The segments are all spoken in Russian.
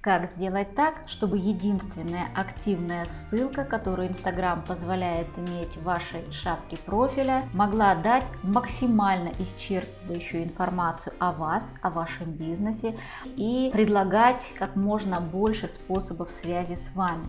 Как сделать так, чтобы единственная активная ссылка, которую Instagram позволяет иметь в вашей шапке профиля, могла дать максимально исчерпывающую информацию о вас, о вашем бизнесе и предлагать как можно больше способов связи с вами.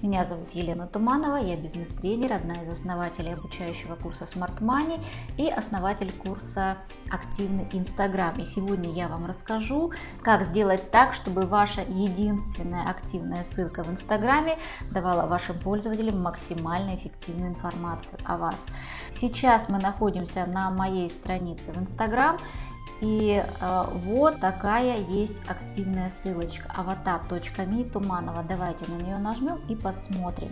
Меня зовут Елена Туманова, я бизнес-тренер, одна из основателей обучающего курса Smart Money и основатель курса Активный Инстаграм. И сегодня я вам расскажу, как сделать так, чтобы ваша единственная активная ссылка в Инстаграме давала вашим пользователям максимально эффективную информацию о вас. Сейчас мы находимся на моей странице в Инстаграм. И э, вот такая есть активная ссылочка avatar.me Туманова. Давайте на нее нажмем и посмотрим.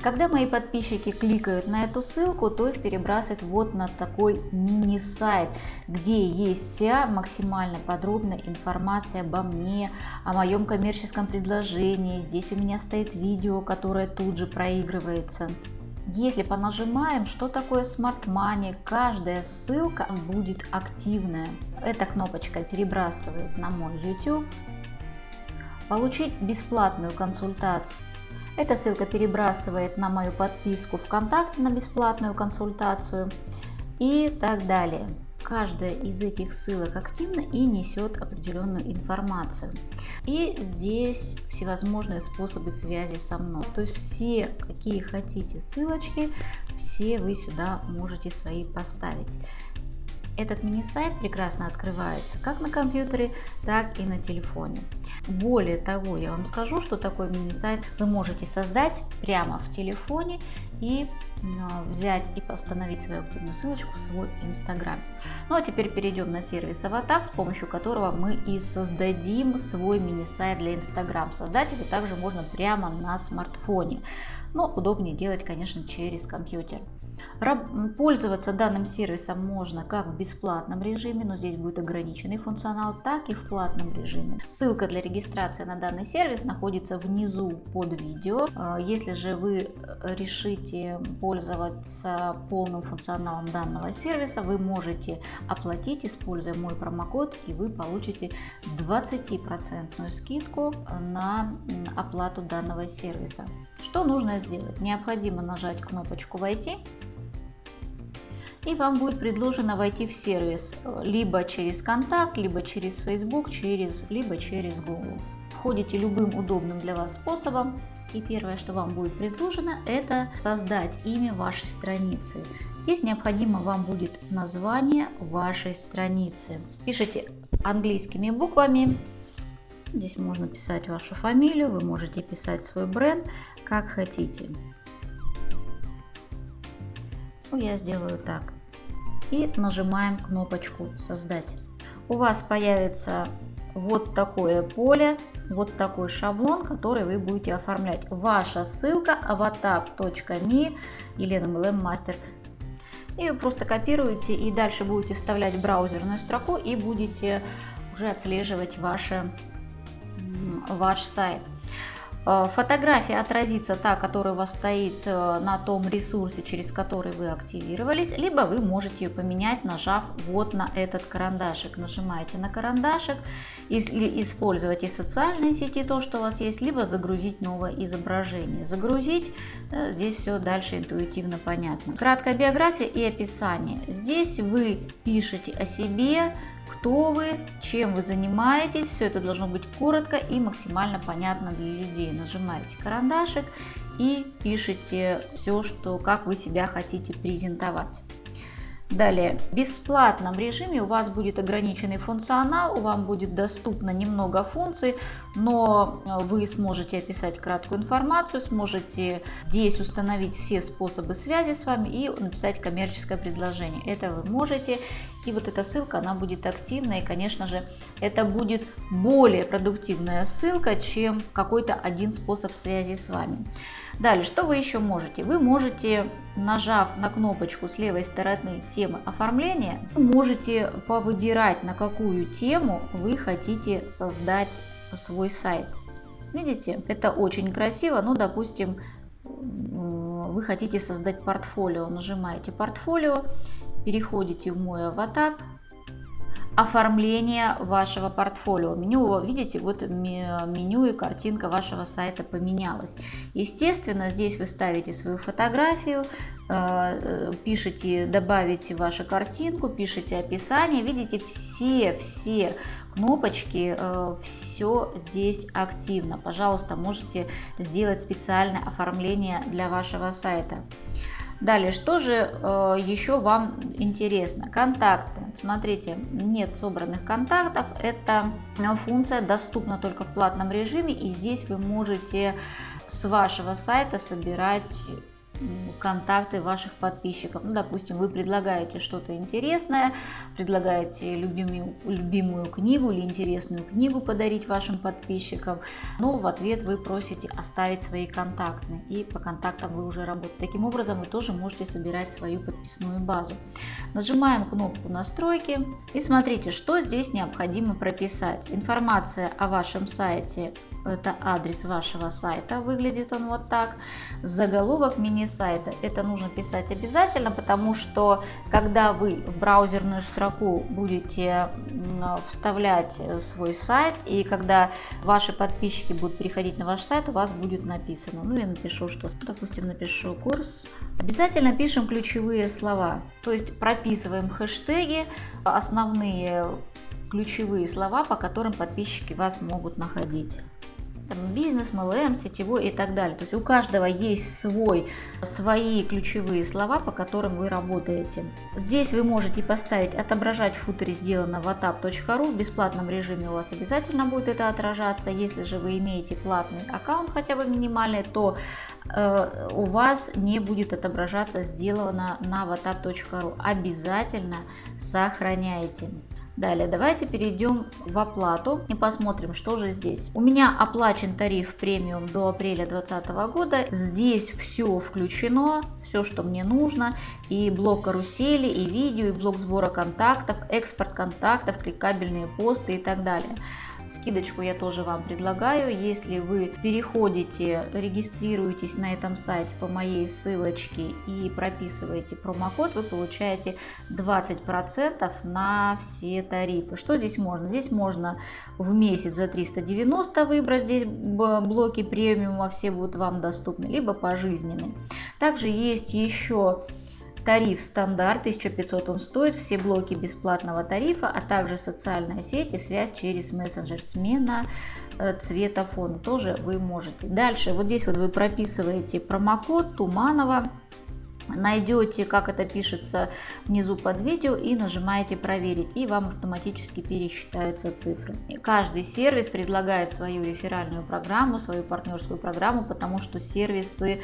Когда мои подписчики кликают на эту ссылку, то их перебрасывает вот на такой мини-сайт, где есть вся максимально подробная информация обо мне, о моем коммерческом предложении. Здесь у меня стоит видео, которое тут же проигрывается. Если понажимаем, что такое Smart Money, каждая ссылка будет активная. Эта кнопочка перебрасывает на мой YouTube. Получить бесплатную консультацию. Эта ссылка перебрасывает на мою подписку ВКонтакте на бесплатную консультацию и так далее. Каждая из этих ссылок активна и несет определенную информацию. И здесь всевозможные способы связи со мной. То есть все, какие хотите ссылочки, все вы сюда можете свои поставить. Этот мини-сайт прекрасно открывается как на компьютере, так и на телефоне. Более того, я вам скажу, что такой мини-сайт вы можете создать прямо в телефоне и а, взять и установить свою активную ссылочку в свой Инстаграм. Ну а теперь перейдем на сервис Аватар, с помощью которого мы и создадим свой мини-сайт для Инстаграм. Создать его также можно прямо на смартфоне, но удобнее делать, конечно, через компьютер. Пользоваться данным сервисом можно как в бесплатном режиме, но здесь будет ограниченный функционал, так и в платном режиме. Ссылка для регистрации на данный сервис находится внизу под видео. А, если же вы э, решите пользоваться полным функционалом данного сервиса, вы можете оплатить, используя мой промокод, и вы получите 20% скидку на оплату данного сервиса. Что нужно сделать? Необходимо нажать кнопочку «Войти» и вам будет предложено войти в сервис э, либо через контакт, либо через Facebook, через, либо через Google. Входите любым удобным для вас способом. И первое, что вам будет предложено, это создать имя вашей страницы. Здесь необходимо вам будет название вашей страницы. Пишите английскими буквами. Здесь можно писать вашу фамилию, вы можете писать свой бренд, как хотите. Ну, я сделаю так и нажимаем кнопочку «Создать». У вас появится вот такое поле, вот такой шаблон, который вы будете оформлять. Ваша ссылка avatar.me Елена MLM Мастер. И просто копируете и дальше будете вставлять браузерную строку и будете уже отслеживать ваше, ваш сайт. Э, фотография отразится та, которая у вас стоит э, на том ресурсе, через который вы активировались, либо вы можете ее поменять, нажав вот на этот карандашик. Нажимаете на карандашик, или использовать из социальной сети то, что у вас есть, либо загрузить новое изображение. Загрузить, э, здесь все дальше интуитивно понятно. Краткая биография и описание. Здесь вы пишете о себе, кто вы, чем вы занимаетесь. Все это должно быть коротко и максимально понятно для людей. Нажимаете карандашик и пишите все, что, как вы себя хотите презентовать. Далее, в бесплатном режиме у вас будет ограниченный функционал, вам будет доступно немного функций, но э, вы сможете описать краткую информацию, сможете здесь установить все способы связи с вами и написать коммерческое предложение. Это вы можете. И вот эта ссылка, она будет активна, и, конечно же, это будет более продуктивная ссылка, чем какой-то один способ связи с вами. Далее, что вы еще можете? Вы можете, нажав на кнопочку с левой стороны темы оформления, можете повыбирать, на какую тему вы хотите создать свой сайт. Видите, это очень красиво, ну, допустим, вы хотите создать портфолио, нажимаете портфолио, переходите в мой аватар, оформление вашего портфолио. Меню, видите, вот меню и картинка вашего сайта поменялась. Естественно, здесь вы ставите свою фотографию, э, пишите, добавите вашу картинку, пишите описание. Видите, все-все кнопочки, э, все здесь активно. Пожалуйста, можете сделать специальное оформление для вашего сайта. Далее, что же э, еще вам интересно? Контакты. Смотрите, нет собранных контактов. Эта функция доступна только в платном режиме. И здесь вы можете с вашего сайта собирать контакты ваших подписчиков. Ну, допустим, вы предлагаете что-то интересное, предлагаете любимую, любимую книгу или интересную книгу подарить вашим подписчикам, но в ответ вы просите оставить свои контакты, и по контактам вы уже работаете. Таким образом, вы тоже можете собирать свою подписную базу. Нажимаем кнопку «Настройки» и смотрите, что здесь необходимо прописать. Информация о вашем сайте это адрес вашего сайта, выглядит он вот так. Заголовок мини-сайта, это нужно писать обязательно, потому что когда вы в браузерную строку будете вставлять свой сайт, и когда ваши подписчики будут переходить на ваш сайт, у вас будет написано, ну я напишу, что, допустим, напишу курс, обязательно пишем ключевые слова, то есть прописываем хэштеги, основные ключевые слова, по которым подписчики вас могут находить там, бизнес, MLM, сетевой и так далее. То есть у каждого есть свой, свои ключевые слова, по которым вы работаете. Здесь вы можете поставить «Отображать в футере сделано в atap.ru». В бесплатном режиме у вас обязательно будет это отражаться. Если же вы имеете платный аккаунт, хотя бы минимальный, то э, у вас не будет отображаться сделано на whatsapp.ru. Обязательно сохраняйте. Далее давайте перейдем в оплату и посмотрим, что же здесь. У меня оплачен тариф премиум до апреля 2020 года. Здесь все включено, все, что мне нужно. И блок карусели, и видео, и блок сбора контактов, экспорт контактов, кликабельные посты и так далее. Скидочку я тоже вам предлагаю. Если вы переходите, регистрируетесь на этом сайте по моей ссылочке и прописываете промокод, вы получаете 20% на все тарифы. Что здесь можно? Здесь можно в месяц за 390 выбрать здесь блоки премиума, все будут вам доступны, либо пожизненный. Также есть еще Тариф стандарт 1500 он стоит, все блоки бесплатного тарифа, а также социальная сеть и связь через мессенджер, смена э, цвета фона тоже вы можете. Дальше вот здесь вот вы прописываете промокод Туманова найдете, как это пишется внизу под видео и нажимаете проверить, и вам автоматически пересчитаются цифры. И каждый сервис предлагает свою реферальную программу, свою партнерскую программу, потому что сервисы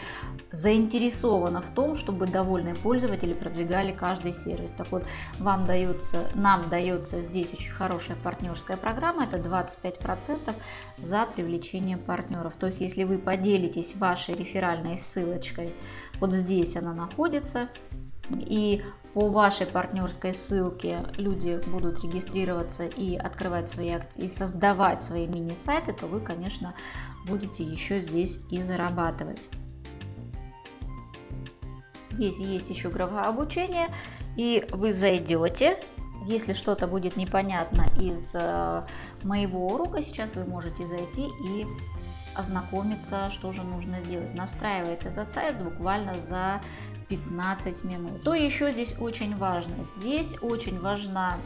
заинтересованы в том, чтобы довольные пользователи продвигали каждый сервис. Так вот, вам дается, нам дается здесь очень хорошая партнерская программа, это 25% за привлечение партнеров. То есть, если вы поделитесь вашей реферальной ссылочкой, вот здесь она находится. И по вашей партнерской ссылке люди будут регистрироваться и открывать свои и создавать свои мини-сайты, то вы, конечно, будете еще здесь и зарабатывать. Здесь есть еще графа обучения, и вы зайдете. Если что-то будет непонятно из э, моего урока, сейчас вы можете зайти и ознакомиться, что же нужно сделать. Настраивается этот сайт буквально за 15 минут. То еще здесь очень важно. Здесь очень важна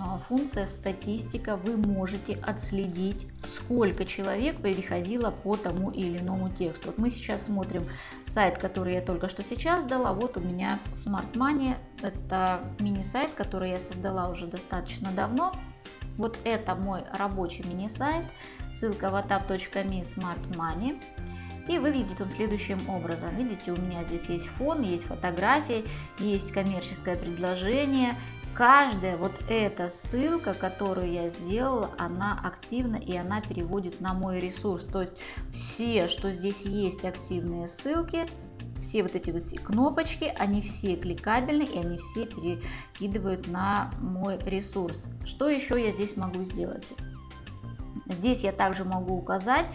а, функция статистика. Вы можете отследить, сколько человек переходило по тому или иному тексту. Вот мы сейчас смотрим сайт, который я только что сейчас дала. Вот у меня Smart Money. Это мини-сайт, который я создала уже достаточно давно. Вот это мой рабочий мини-сайт. Ссылка whatsapp.me Smart Money. И выглядит он следующим образом. Видите, у меня здесь есть фон, есть фотографии, есть коммерческое предложение. Каждая вот эта ссылка, которую я сделала, она активна и она переводит на мой ресурс. То есть все, что здесь есть активные ссылки, все вот эти вот кнопочки, они все кликабельны и они все перекидывают на мой ресурс. Что еще я здесь могу сделать? Здесь я также могу указать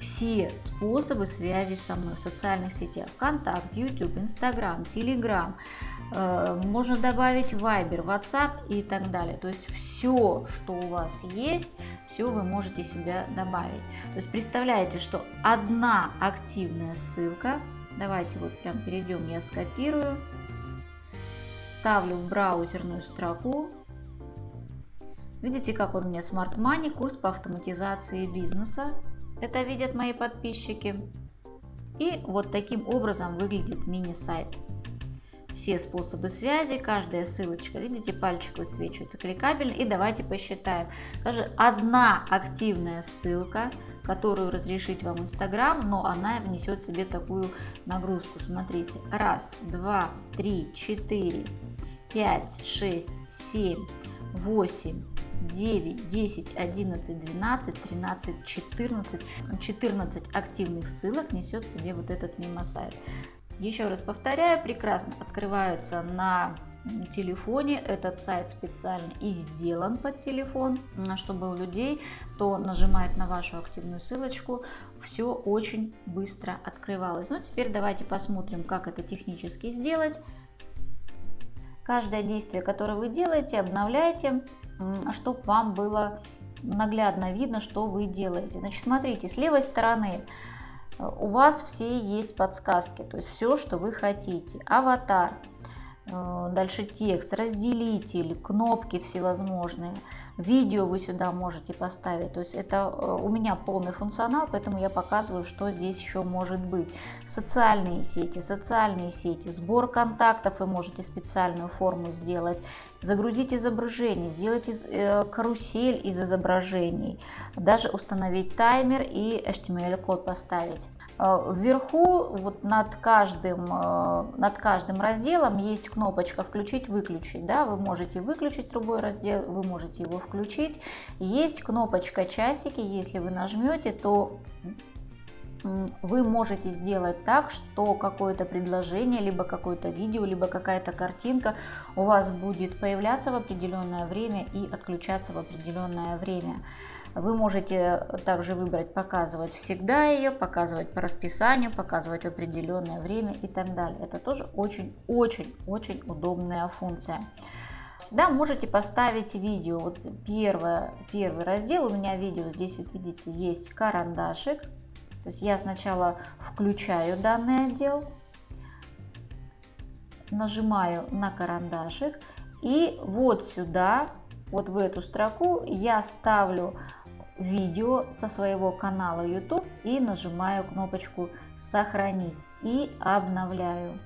все способы связи со мной в социальных сетях. Контакт, YouTube, Instagram, Telegram. Можно добавить Viber, WhatsApp и так далее. То есть все, что у вас есть, все вы можете себя добавить. То есть представляете, что одна активная ссылка, давайте вот прям перейдем, я скопирую, ставлю в браузерную строку, видите, как он мне Smart Money, курс по автоматизации бизнеса, это видят мои подписчики. И вот таким образом выглядит мини-сайт все способы связи, каждая ссылочка, видите, пальчик высвечивается, кликабельно. И давайте посчитаем. Даже одна активная ссылка, которую разрешить вам Инстаграм, но она внесет себе такую нагрузку. Смотрите, раз, два, три, четыре, пять, шесть, семь, восемь, 9, 10, 11, 12, 13, 14. 14 активных ссылок несет себе вот этот мимо-сайт. Еще раз повторяю, прекрасно открываются на телефоне. Этот сайт специально и сделан под телефон, чтобы у людей, кто нажимает на вашу активную ссылочку, все очень быстро открывалось. Ну, теперь давайте посмотрим, как это технически сделать. Каждое действие, которое вы делаете, обновляйте, чтобы вам было наглядно видно, что вы делаете. Значит, смотрите, с левой стороны у вас все есть подсказки, то есть все, что вы хотите. Аватар, э, дальше текст, разделитель, кнопки всевозможные, видео вы сюда можете поставить. То есть это э, у меня полный функционал, поэтому я показываю, что здесь еще может быть. Социальные сети, социальные сети, сбор контактов вы можете специальную форму сделать, загрузить изображение, сделать э, карусель из изображений, даже установить таймер и HTML-код поставить. Э, вверху вот над каждым, э, над каждым разделом есть кнопочка «Включить-выключить». Да? Вы можете выключить любой раздел, вы можете его включить. Есть кнопочка «Часики». Если вы нажмете, то вы можете сделать так, что какое-то предложение, либо какое-то видео, либо какая-то картинка у вас будет появляться в определенное время и отключаться в определенное время. Вы можете также выбрать показывать всегда ее, показывать по расписанию, показывать определенное время и так далее. Это тоже очень-очень-очень удобная функция. Всегда можете поставить видео. Вот первое, первый раздел у меня видео, здесь вот видите есть карандашик. То есть я сначала включаю данный отдел, нажимаю на карандашик и вот сюда, вот в эту строку я ставлю видео со своего канала YouTube и нажимаю кнопочку «Сохранить» и обновляю.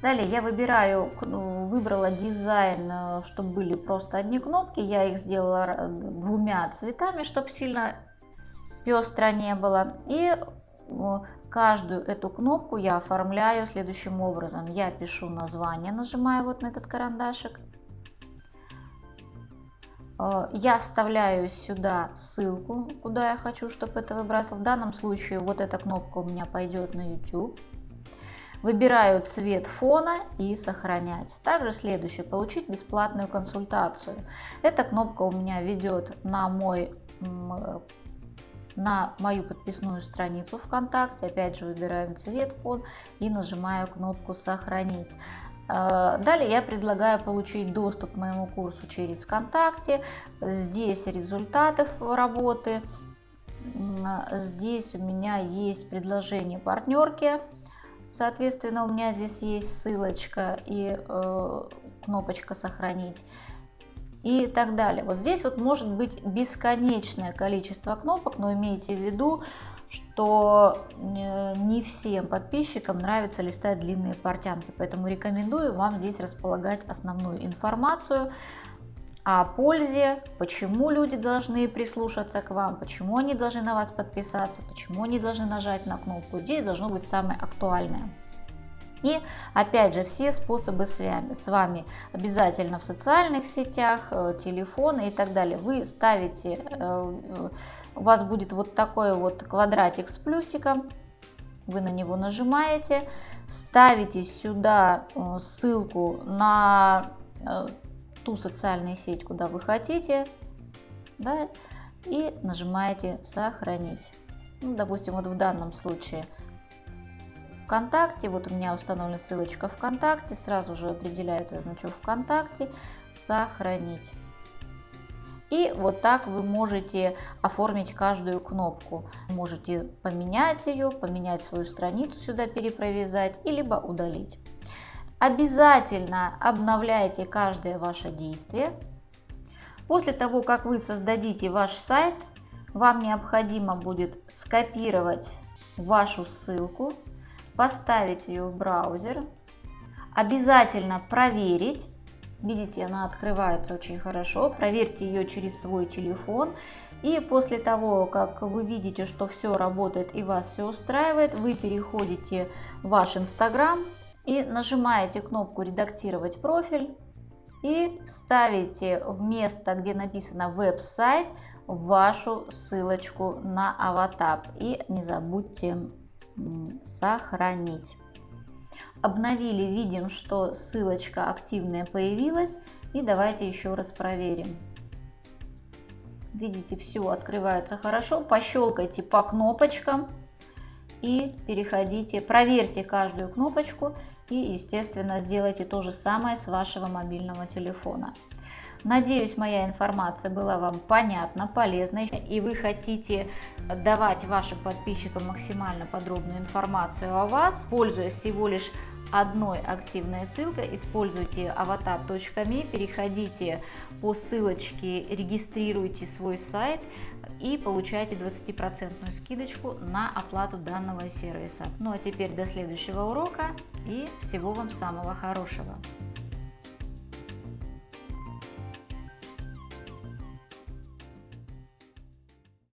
Далее я выбираю, выбрала дизайн, э, чтобы были просто одни кнопки. Я их сделала двумя цветами, чтобы сильно пестро не было. И э, каждую эту кнопку я оформляю следующим образом. Я пишу название, нажимаю вот на этот карандашик. Э, я вставляю сюда ссылку, куда я хочу, чтобы это выбрасывало. В данном случае вот эта кнопка у меня пойдет на YouTube. Выбираю цвет фона и сохранять. Также следующее, получить бесплатную консультацию. Эта кнопка у меня ведет на мой на мою подписную страницу ВКонтакте. Опять же выбираем цвет, фон и нажимаю кнопку «Сохранить». Э, далее я предлагаю получить доступ к моему курсу через ВКонтакте. Здесь результаты работы. Здесь у меня есть предложение партнерки. Соответственно, у меня здесь есть ссылочка и э, кнопочка «Сохранить» и так далее. Вот здесь вот может быть бесконечное количество кнопок, но имейте в виду, что э, не всем подписчикам нравится листать длинные портянки, поэтому рекомендую вам здесь располагать основную информацию о пользе, почему люди должны прислушаться к вам, почему они должны на вас подписаться, почему они должны нажать на кнопку. Здесь должно быть самое актуальное. И опять же, все способы с вами обязательно в социальных сетях, э, телефоны и так далее. Вы ставите э, у вас будет вот такой вот квадратик с плюсиком. Вы на него нажимаете, ставите сюда э, ссылку на э, ту социальную сеть, куда вы хотите, да, и нажимаете «Сохранить». Ну, допустим, вот в данном случае ВКонтакте. Вот у меня установлена ссылочка ВКонтакте. Сразу же определяется значок ВКонтакте. Сохранить. И вот так вы можете оформить каждую кнопку. Можете поменять ее, поменять свою страницу сюда, перепровязать, и либо удалить. Обязательно обновляйте каждое ваше действие. После того, как вы создадите ваш сайт, вам необходимо будет скопировать вашу ссылку, поставить ее в браузер, обязательно проверить, Видите, она открывается очень хорошо. Проверьте ее через свой телефон. И после того, как вы видите, что все работает и вас все устраивает, вы переходите в ваш Инстаграм и нажимаете кнопку «Редактировать профиль» и ставите в место, где написано «Веб-сайт» вашу ссылочку на аватап. И не забудьте сохранить обновили, видим, что ссылочка активная появилась. И давайте еще раз проверим. Видите, все открывается хорошо. Пощелкайте по кнопочкам и переходите, проверьте каждую кнопочку и, естественно, сделайте то же самое с вашего мобильного телефона. Надеюсь, моя информация была вам понятна, полезна, и вы хотите давать вашим подписчикам максимально подробную информацию о вас, пользуясь всего лишь одной активной ссылкой. Используйте avatar.me, переходите по ссылочке, регистрируйте свой сайт и получайте 20% скидочку на оплату данного сервиса. Ну а теперь до следующего урока и всего вам самого хорошего.